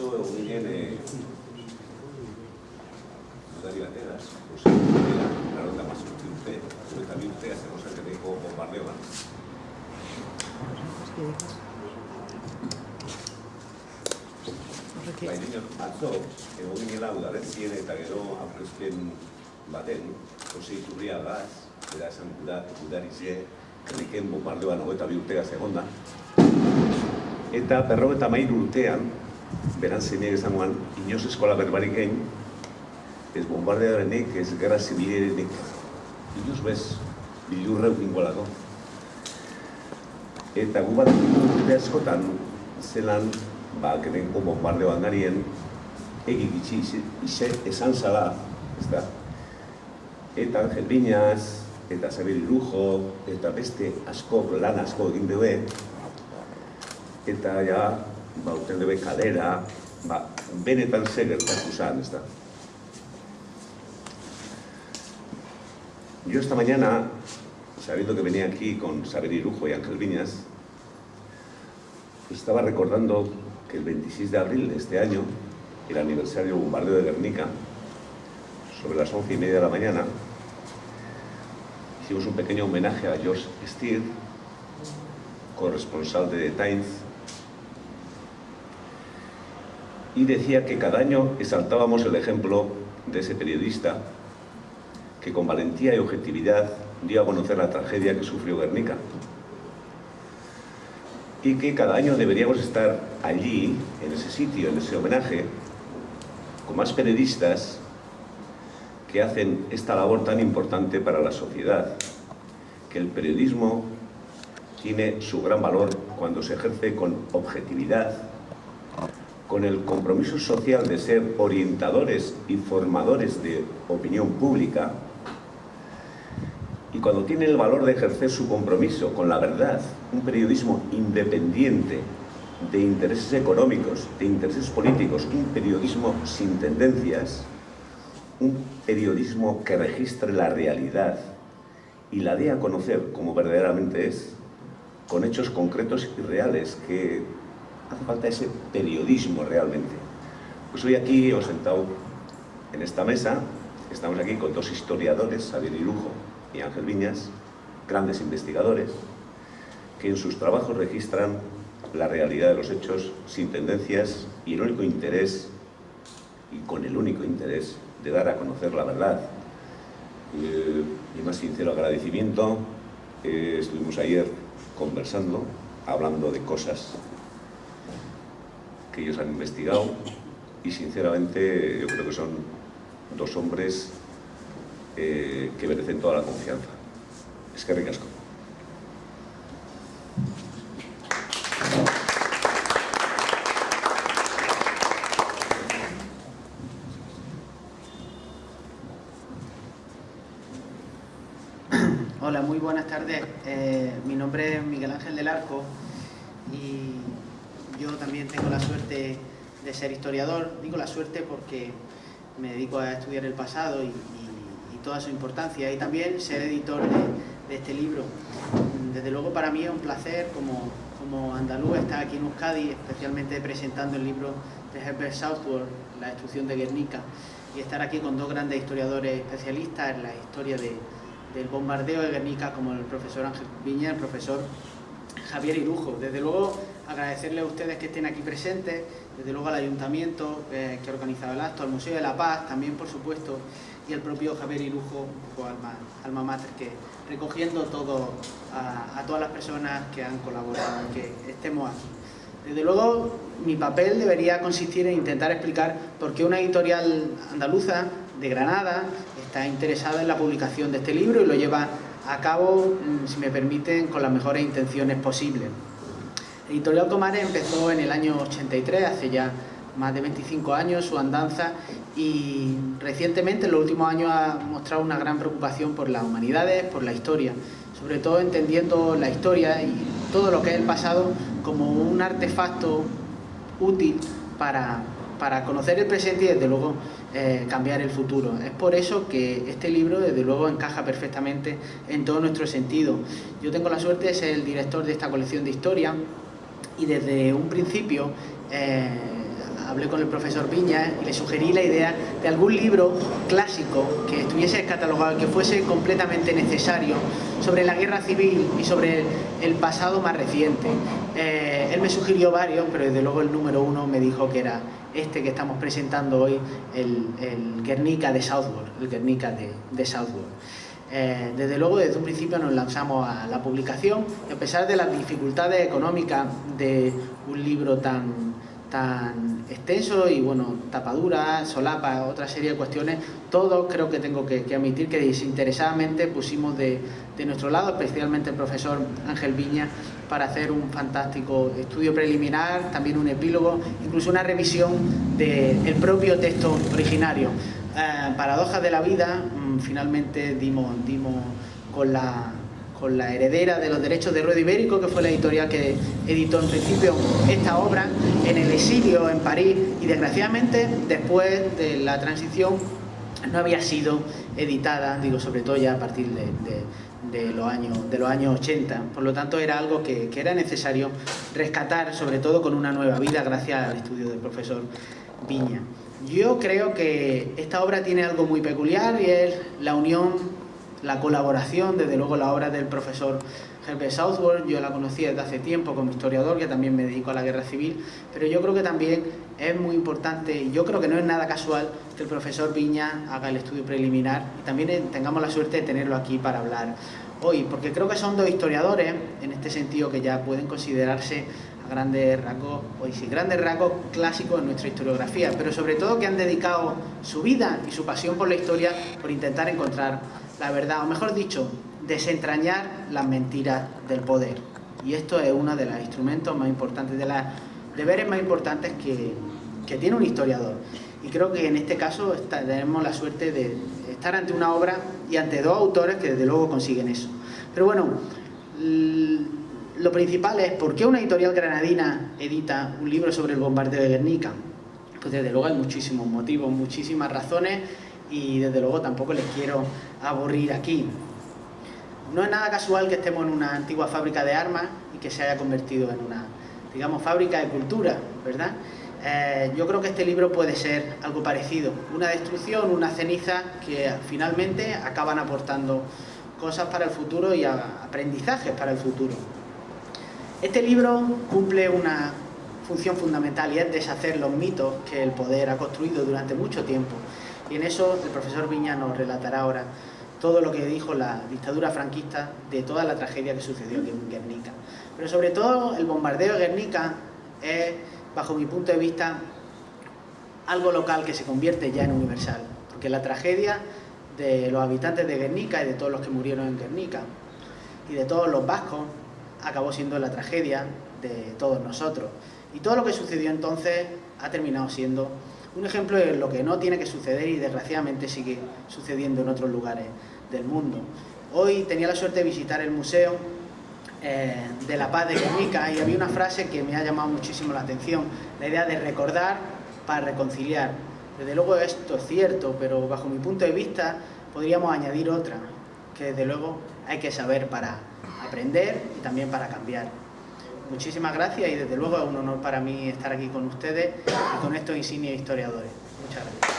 esto viene Dani Bateras, José Rivera, la ronda más que usted, pero también usted hace cosas que tengo bombardeo antes. Baina, atzo, ego ginela udaretzien eta gero aurrezpen baten, Jose Iturria gaz, bera esan da, udarizie, herriken bombardeoan hogeita bi urtegaz egonda. Eta berro eta mairu urtean, beran zeinek esangoan, inoz eskola berbarik egin, ez bombardearenik, ez gerra zibilerenik, inoz bez, bilurreu ingolako. Eta gu bat urte askotan, zelan, ba, kerenko bombardeoan garien, egi gitxi ize, esan zala, ez da, eta Angel Viñas, eta Xabier Irujo, eta beste asko, lan asko egin dugu, eta ja, ba, uten dugu kalera, ba, benetan ze gertatu zan. Yo esta mañana, sabiendo que venía aquí con Xavier Irujo y Ángel Viñas, estaba recordando que el 26 de abril de este año, el aniversario del bombardeo de Guernica, sobre las once y media de la mañana, hicimos un pequeño homenaje a George Steer, corresponsal de The Times, y decía que cada año exaltábamos el ejemplo de ese periodista que con valentía y objetividad dio a conocer la tragedia que sufrió Guernica. Y que cada año deberíamos estar allí, en ese sitio, en ese homenaje, con más periodistas que hacen esta labor tan importante para la sociedad. Que el periodismo tiene su gran valor cuando se ejerce con objetividad, con el compromiso social de ser orientadores y formadores de opinión pública, y cuando tiene el valor de ejercer su compromiso con la verdad, un periodismo independiente de intereses económicos, de intereses políticos, un periodismo sin tendencias, un periodismo que registre la realidad y la dé a conocer como verdaderamente es, con hechos concretos y reales, que hace falta ese periodismo realmente. Pues hoy aquí os sentado en esta mesa, estamos aquí con dos historiadores, Javier Irujo y Ángel Viñas, grandes investigadores, que en sus trabajos registran la realidad de los hechos sin tendencias y el único interés, y con el único interés, de dar a conocer la verdad. Eh, mi más sincero agradecimiento, eh, estuvimos ayer conversando, hablando de cosas que ellos han investigado y sinceramente yo creo que son dos hombres eh, que merecen toda la confianza. Es que ricasco. Hola, muy buenas tardes. Eh, mi nombre es Miguel Ángel del Arco y yo también tengo la suerte de ser historiador. Digo la suerte porque me dedico a estudiar el pasado y, toda su importancia y también ser editor de, este libro. Desde luego para mí es un placer como, como andaluz estar aquí en Euskadi, especialmente presentando el libro de Herbert Southworth, La destrucción de Guernica, y estar aquí con dos grandes historiadores especialistas en la historia de- del bombardeo de Guernica, como el profesor Ángel Viña, el profesor Javier Irujo. Desde luego, agradecerle a ustedes que estén aquí presentes, desde luego al Ayuntamiento eh, que ha organizado el acto, al Museo de la Paz, también por supuesto, y al propio Javier Irujo, alma, alma que recogiendo todo a, a todas las personas que han colaborado que estemos aquí. Desde luego, mi papel debería consistir en intentar explicar por qué una editorial andaluza de Granada está interesada en la publicación de este libro y lo lleva a cabo, mm, si me permiten, con las mejores intenciones posibles. Editorial Tomares empezó en el año 83, hace ya más de 25 años, su andanza y recientemente, en los últimos años, ha mostrado una gran preocupación por las humanidades, por la historia, sobre todo entendiendo la historia y todo lo que es el pasado como un artefacto útil para, para conocer el presente y desde luego eh, cambiar el futuro. Es por eso que este libro desde luego encaja perfectamente en todo nuestro sentido. Yo tengo la suerte de ser el director de esta colección de historia y desde un principio eh, hablé con el profesor Viña y le sugerí la idea de algún libro clásico que estuviese catalogado, que fuese completamente necesario sobre la guerra civil y sobre el pasado más reciente. Eh, él me sugirió varios, pero desde luego el número uno me dijo que era este que estamos presentando hoy, el, Guernica de Southwark, el Guernica de, de. Eh, desde luego, desde un principio nos lanzamos a la publicación y a pesar de las dificultades económicas de un libro tan, tan extenso y bueno, tapadura, solapa, otra serie de cuestiones, todos creo que tengo que, admitir que desinteresadamente pusimos de, de, nuestro lado, especialmente el profesor Ángel Viña, para hacer un fantástico estudio preliminar, también un epílogo, incluso una revisión del propio texto originario. Eh, paradojas de la vida, mm, finalmente dimos, dimos con, la, con la heredera de los derechos de Ruedo Ibérico, que fue la editorial que editó en principio esta obra en el exilio en París y desgraciadamente después de la transición no había sido editada, digo sobre todo ya a partir de, los, años, de los años 80. Por lo tanto era algo que, que era necesario rescatar, sobre todo con una nueva vida gracias al estudio del profesor Viña. Yo creo que esta obra tiene algo muy peculiar y es la unión, la colaboración, desde luego la obra del profesor Herbert Southworth, yo la conocí desde hace tiempo como historiador, que también me dedico a la guerra civil, pero yo creo que también es muy importante, y yo creo que no es nada casual, que el profesor Viña haga el estudio preliminar y también tengamos la suerte de tenerlo aquí para hablar hoy, porque creo que son dos historiadores, en este sentido que ya pueden considerarse grandes rasgos, o sí, grandes rasgos clásicos en nuestra historiografía, pero sobre todo que han dedicado su vida y su pasión por la historia por intentar encontrar la verdad, o mejor dicho, desentrañar las mentiras del poder. Y esto es uno de los instrumentos más importantes, de los deberes más importantes que, que tiene un historiador. Y creo que en este caso tenemos la suerte de estar ante una obra y ante dos autores que desde luego consiguen eso. Pero bueno, lo principal es ¿por qué una editorial granadina edita un libro sobre el bombardeo de Guernica? Pues desde luego hay muchísimos motivos, muchísimas razones y desde luego tampoco les quiero aburrir aquí. No es nada casual que estemos en una antigua fábrica de armas y que se haya convertido en una, digamos, fábrica de cultura, ¿verdad? Eh, yo creo que este libro puede ser algo parecido, una destrucción, una ceniza que finalmente acaban aportando cosas para el futuro y aprendizajes para el futuro. Este libro cumple una función fundamental y es deshacer los mitos que el poder ha construido durante mucho tiempo. Y en eso el profesor Viña nos relatará ahora todo lo que dijo la dictadura franquista de toda la tragedia que sucedió en Guernica. Pero sobre todo el bombardeo de Guernica es, bajo mi punto de vista, algo local que se convierte ya en universal. Porque la tragedia de los habitantes de Guernica y de todos los que murieron en Guernica y de todos los vascos acabó siendo la tragedia de todos nosotros. Y todo lo que sucedió entonces ha terminado siendo un ejemplo de lo que no tiene que suceder y desgraciadamente sigue sucediendo en otros lugares del mundo. Hoy tenía la suerte de visitar el Museo eh, de la Paz de Guernica y había una frase que me ha llamado muchísimo la atención, la idea de recordar para reconciliar. Desde luego esto es cierto, pero bajo mi punto de vista podríamos añadir otra, que desde luego hay que saber para aprender y también para cambiar. Muchísimas gracias y desde luego es un honor para mí estar aquí con ustedes y con estos insignes historiadores. Muchas gracias.